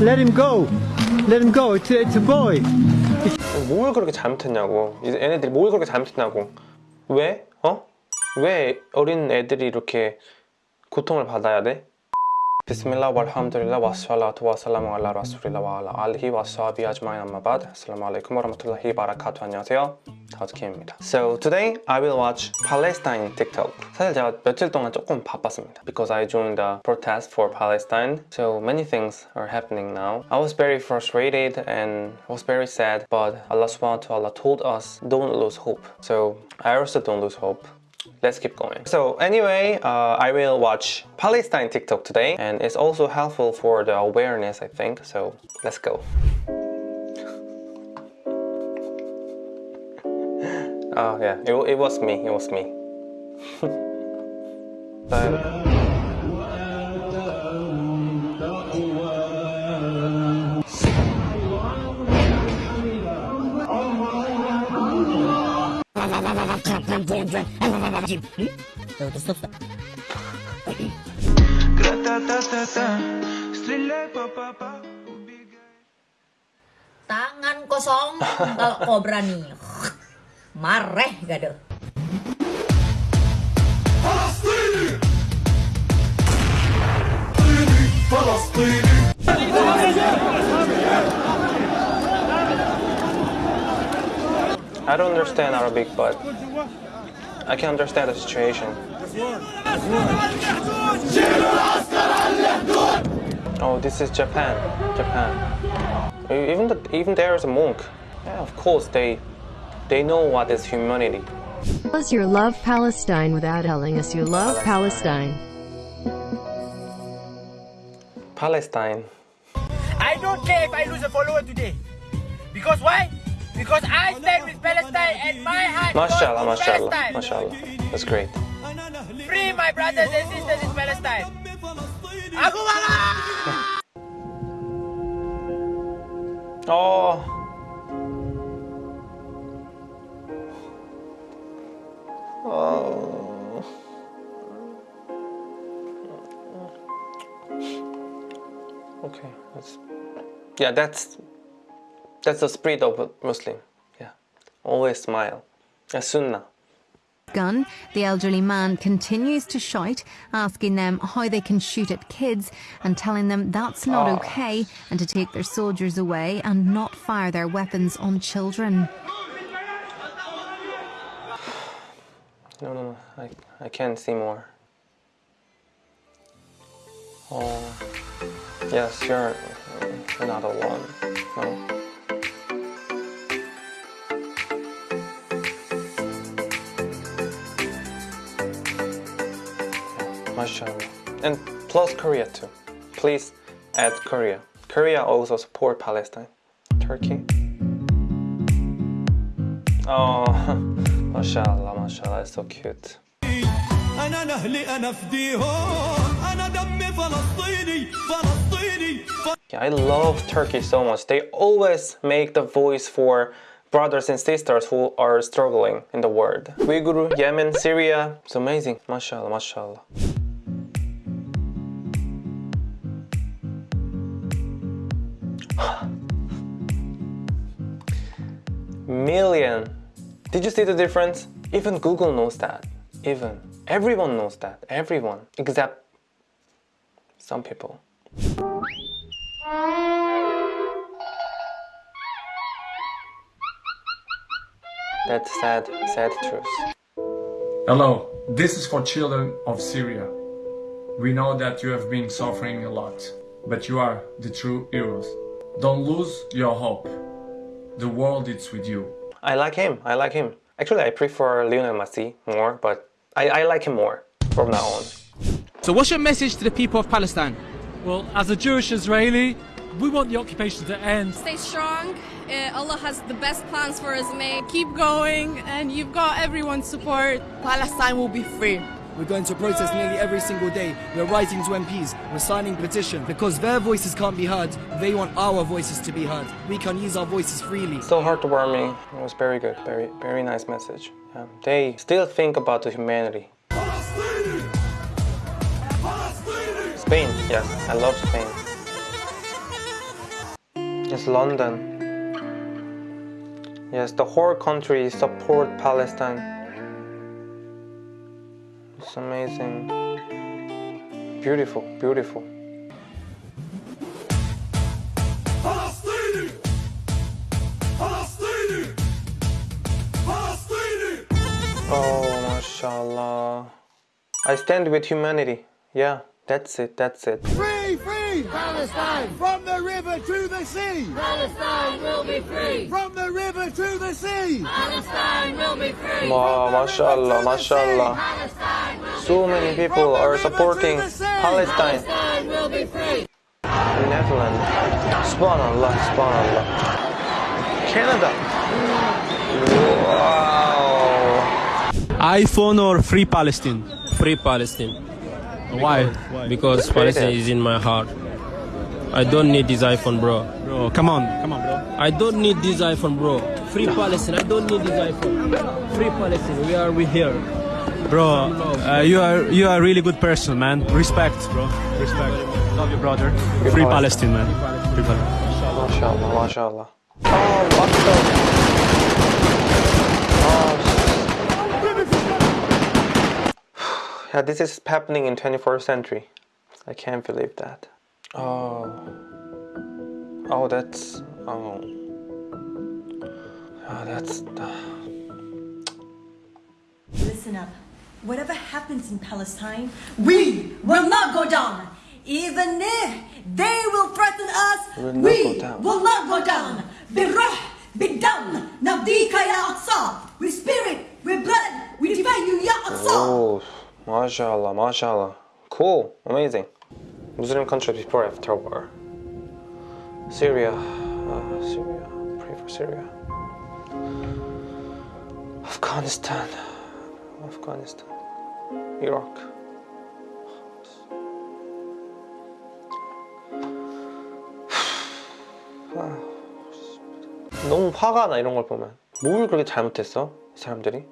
Let him go. Let him go. It's, it's a boy. 뭘 그렇게 잘못했냐고 이 애네들이 뭘 그렇게 잘못했냐고 왜? 어? 왜 어린 애들이 이렇게 고통을 받아야 돼? 비스밀라 walhamdulillah wassalatu wassalamu ala rasulillah wa ala alihi wa sahbihi ajma'in amma ba'd assalamu alaikum wa rahmatullahi wa barakatuh 안녕하세요 다우트킴입니다 So today I will watch Palestine TikTok 사실 제가 며칠 동안 조금 바빴습니다 because I joined the protest for Palestine so many things are happening now I was very frustrated and was very sad but Allah subhanahu wa ta'ala told us don't lose hope so I also don't lose hope let's keep going. So anyway, uh, I will watch Palestine TikTok today and it's also helpful for the awareness, I think. So let's go. Oh yeah, it, it was me, it was me. but, Tangan kosong kalau kobra nih. Mareh gado. Palestine! Palestine! I don't understand Arabic, but I can understand the situation. Oh, this is Japan. Japan. Even the, even there is a monk. Yeah, of course they they know what is humanity. Tell us your love Palestine without telling us you love Palestine. Palestine. I don't care if I lose a follower today. Because why? Because I stand with Palestine and my heart goes Mashallah, to mashallah, Palestine. mashallah. That's great. Free my brothers and sisters in Palestine. Bangga! Oh. Oh. Okay, that's yeah, that's that's the spirit of a Muslim. Yeah, always smile. A sunnah. gun, the elderly man continues to shout, asking them how they can shoot at kids and telling them that's not ah. okay and to take their soldiers away and not fire their weapons on children. No, no, no. I I can't see more. Oh, yes, you're another one. No. Mashallah. And plus Korea too. Please add Korea. Korea also support Palestine. Turkey. Oh, mashallah, mashallah, it's so cute. انا نهلي انا فديهم انا دمي فلسطيني فلسطيني Yeah, I love Turkey so much. They always make the voice for brothers and sisters who are struggling in the world. Uyghur, Yemen, Syria. It's amazing. Mashallah, mashallah. Million. Did you see the difference? Even Google knows that. Even. Everyone knows that. Everyone. Except some people. That's sad, sad truth. Hello, this is for children of Syria. We know that you have been suffering a lot, but you are the true heroes. Don't lose your hope. The world is with you. I like him, I like him. Actually, I prefer Lionel Messi more, but I, I like him more from now on. So what's your message to the people of Palestine? Well, as a Jewish Israeli, we want the occupation to end. Stay strong. Uh, Allah has the best plans for us, mate. Keep going, and you've got everyone's support. Palestine will be free. We're going to protest nearly every single day. We're writing to MPs, we're signing petitions. Because their voices can't be heard, they want our voices to be heard. We can use our voices freely. So heartwarming. It was very good, very, very nice message. Yeah. They still think about the humanity. Spain, yes, I love Spain. It's London. Yes, the whole country support Palestine. Amazing. Beautiful, beautiful. Oh, mashallah. I stand with humanity. Yeah, that's it, that's it. Free, free! Palestine! From the river to the sea! Palestine will be free! From the river to the sea! Palestine will be free! Ma, mashallah, mashallah. Palestine so many people are supporting Palestine. Palestine will be free. Netherlands. Subhanallah, subhanallah. Canada. Wow. iPhone or Free Palestine? Free Palestine. Why? Because Palestine is in my heart. I don't need this iPhone, bro. Bro, come on, come on, bro. I don't need this iPhone, bro. Free Palestine. I don't need this iPhone. Free Palestine. We are we here. Bro, uh, you are you are a really good person, man. Respect, bro. Respect. Love you, brother. Free Palestine, man. Free Palestine. Mashallah, mashallah. Oh, what the? Oh. Yeah, this is happening in 21st century. I can't believe that. Oh. Oh, that's. Oh. Oh, that's. Listen up. Whatever happens in Palestine, we will not go down. Even if they will threaten us, we will not go down. Birah, bidam, nabdika ya Aqsa. With spirit, with blood, we defend you, ya Aqsa. Oh, mashallah, mashallah. Cool, amazing. Muslim countries before after war. Syria, uh, Syria, pray for Syria. Afghanistan, Afghanistan. Iraq. 아, 너무 화가 나 이런 걸 보면 뭘 그렇게 잘못했어 이 사람들이?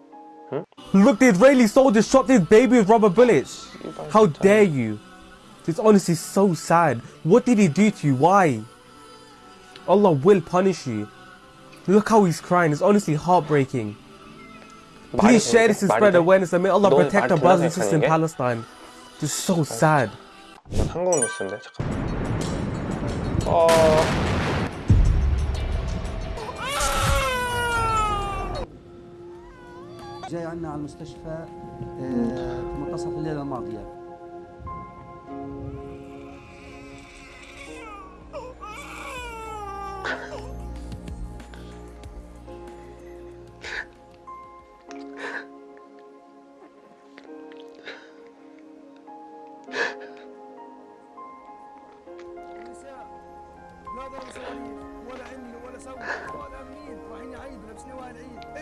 응? Look, the Israeli soldiers shot this baby with rubber bullets. How dare you? It's honestly so sad. What did he do to you? Why? Allah will punish you. Look how he's crying. It's honestly heartbreaking. Please share this and 말이 spread 돼? awareness and may Allah 너 protect 말이 our brothers and 되나 sisters in 생각하는 게? Palestine. Just so sad. 이건 한국 뉴스인데 잠깐만. 어. جاي عندنا على المستشفى آه، في منتصف الليله الماضيه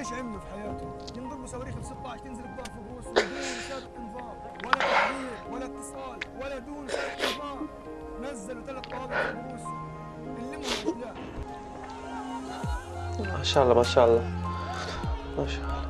إيش عملوا في حياتهم؟ ينضموا صواريخ ب 16 تنزل الكره في رؤوسهم ودون سابق انفاق ولا تحذير ولا اتصال ولا دون سابق انفاق نزلوا ثلاث طوابق في رؤوسهم اللموا ما شاء الله ما شاء الله. ما شاء الله.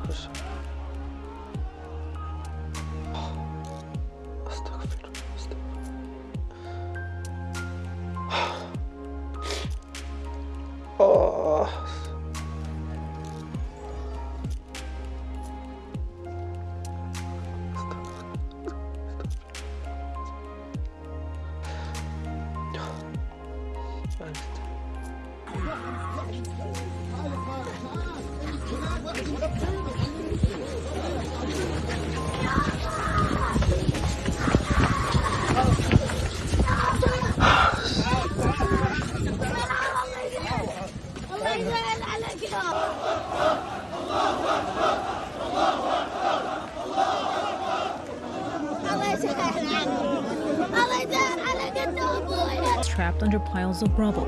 Trapped under piles of rubble.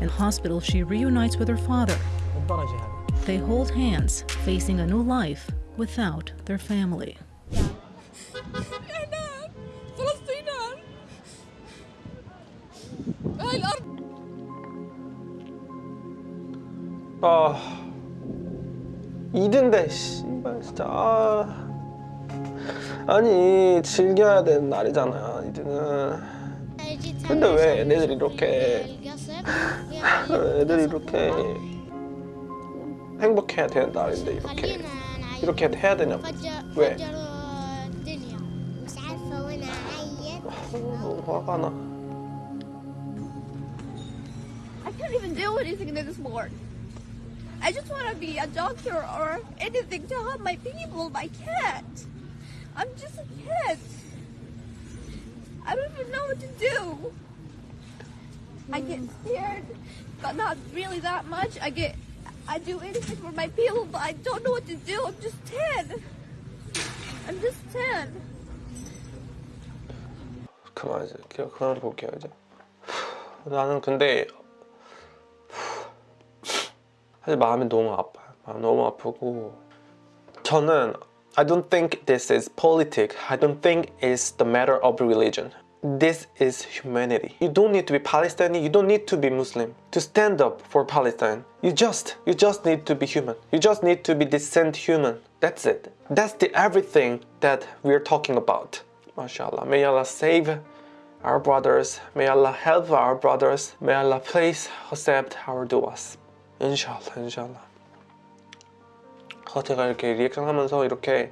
In hospital, she reunites with her father. They hold hands, facing a new life without their family. 아 일인데 ah. 씨발 진짜. 아.니 즐겨야 되는 날이잖아 이제는 근데 왜 애네들이 이렇게 애들이 이렇게 행복해야 되는 날인데 이렇게. 이렇게 해야 되냐 왜? 화가 나. I can't even do anything this morning I just want to be a doctor or anything to help my people but I can't I'm just a kid I don't even know what to do. I get scared but not really that much. I get I do anything for my people, but I don't know what to do. I'm just 10. I'm just 10. 그만 이제 그냥 그만 볼게요 이제 나는 근데 사실 마음이 너무 아파요 마음 너무 아프고 저는 I don't think this is politics I don't think it's the matter of religion This is humanity. You don't need to be Palestinian, you don't need to be Muslim to stand up for Palestine. You just, you just need to be human. You just need to be decent human. That's it. That's the everything that we're talking about. MashaAllah. May Allah save our brothers. May Allah help our brothers. May Allah please accept our duas. Inshallah, inshallah. 어, 제가 이렇게 리액션 하면서 이렇게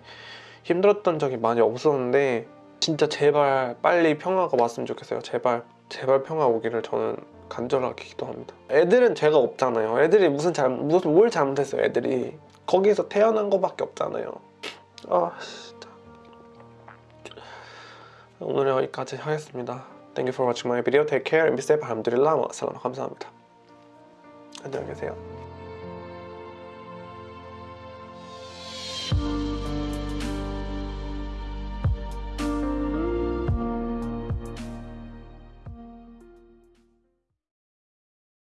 힘들었던 적이 많이 없었는데 진짜 제발 빨리 평화가 왔으면 좋겠어요. 제발 제발 평화 오기를 저는 간절하게 기도합니다. 애들은 죄가 없잖아요. 애들이 무슨 잘 무슨 뭘 잘못했어요. 애들이 거기서 태어난 거밖에 없잖아요. 아 진짜. 오늘 여기까지 하겠습니다. Thank you for watching my video. Take care and be safe. 알함두릴라. 사람 감사합니다. 안녕히 계세요.